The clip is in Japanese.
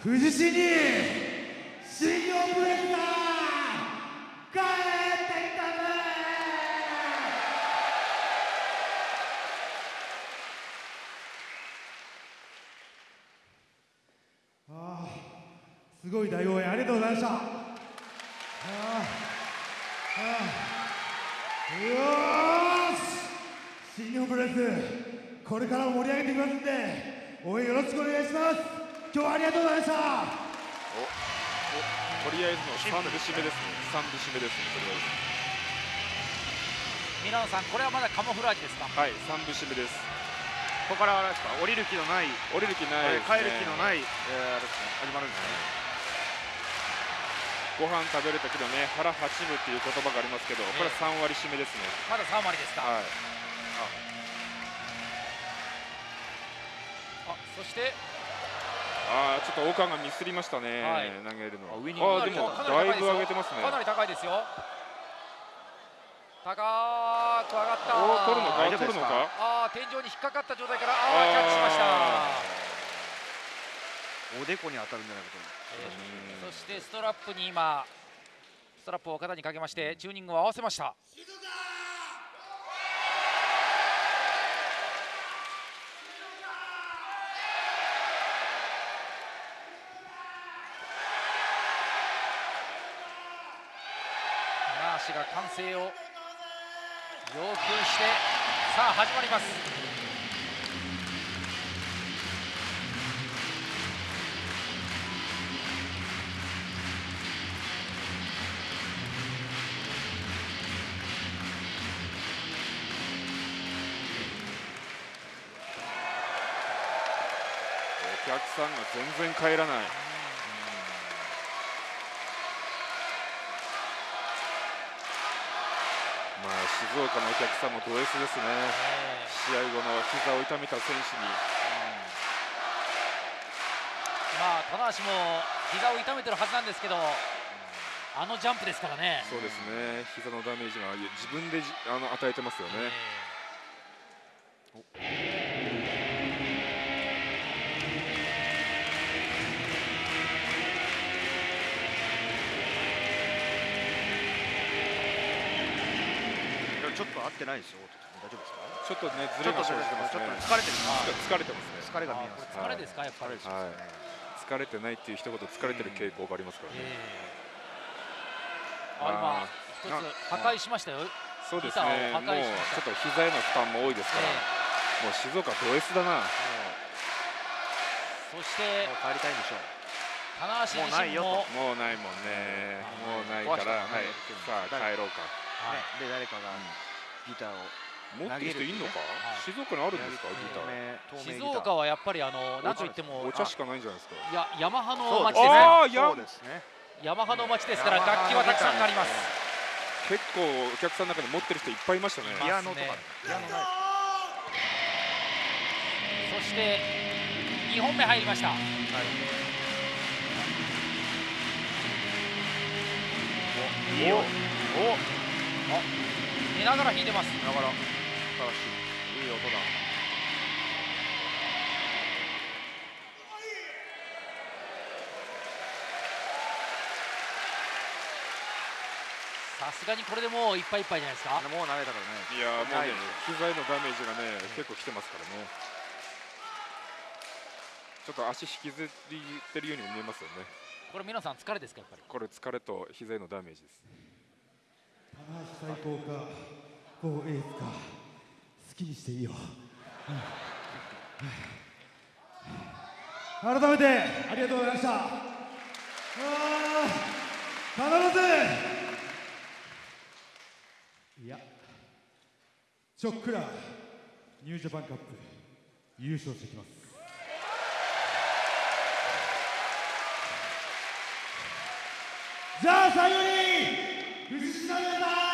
富士市に新日本プロレスが帰ってきたぜああすごい大応援ありがとうございました。ああああよし新日本プロレスこれからも盛り上げていきますんで応援よろしくお願いします。今日はありがとうございました。とりあえずの3部締めですね。3部締めですねとりあえミラノさんこれはまだカモフラージュですか？ずはい3部締めです。ここからあれですか？降りる気のない。降りる気ないね、帰る気のない、えー、あれですね始まるんですね。ご飯食べるときのね腹八分っていう言葉がありますけど、これは3割締めですね。まだ3割ですか、はい。あそしてああちょっと岡がミスりましたね、はい。投げるのあウイニングあーでもかなだいぶ上げてますね。かなり高いですよ。高く上がった。取るのか？取るのか？あー天井に引っかかった状態からあーキャッチしました。おでこに当たるんじゃないかとそしてストラップに今ストラップを肩にかけましてチューニングを合わせました橋が歓声を要求してさあ始まります。お客さんが全然帰らない。まあ静岡のお客さんもド S ですね。試合後の膝を痛めた選手に。まあ棚橋も膝を痛めてるはずなんですけどあのジャンプですからね。そうですね。膝のダメージが自分でじあの与えてますよね、でもちょっと合ってないですよ大丈夫ですか？ちょっとねずれが生じてますね。ちょっと疲れてる。疲れてますね。疲れが見えます疲れですかやっぱり、はい。疲れてないっていう一言疲れてる傾向がありますからね、ああ今一つ破壊しましたよ、そうですね。もうちょっと膝への負担も多いですから、もう静岡ド S だな。そしてもう帰りたいんでしょう。棚橋自身も。もうないもんね。もうないから、壊はい。さあ帰ろうか。はい。で誰かがギターを。持ってる人いんのか、はい。静岡にあるんですか？ギター。静岡はやっぱりあのなんといってもお茶しかないんじゃないですか？いやヤマハの街ですねあーやそうですね。ヤマハの街ですから楽器はたくさんあります。結構お客さんの中で持ってる人いっぱいいましたね。い。ピアノとかノないそして2本目入りました。いい。よお寝ながら弾いてます。だから。素晴らしい。いい音だ。さすがにこれでもういっぱいいっぱいじゃないですか。もう慣れたからね。いやーもうね膝へのダメージがね結構きてますからね。ちょっと足引きずりてるようにも見えますよね。これ皆さん疲れですかやっぱり？これ疲れと膝へのダメージです最高かこうエースか好きにしていいよ、改めてありがとうございました。必ず。いやちょっくらニュージャパンカップ優勝してきます。じゃあ最後に藤島皆さん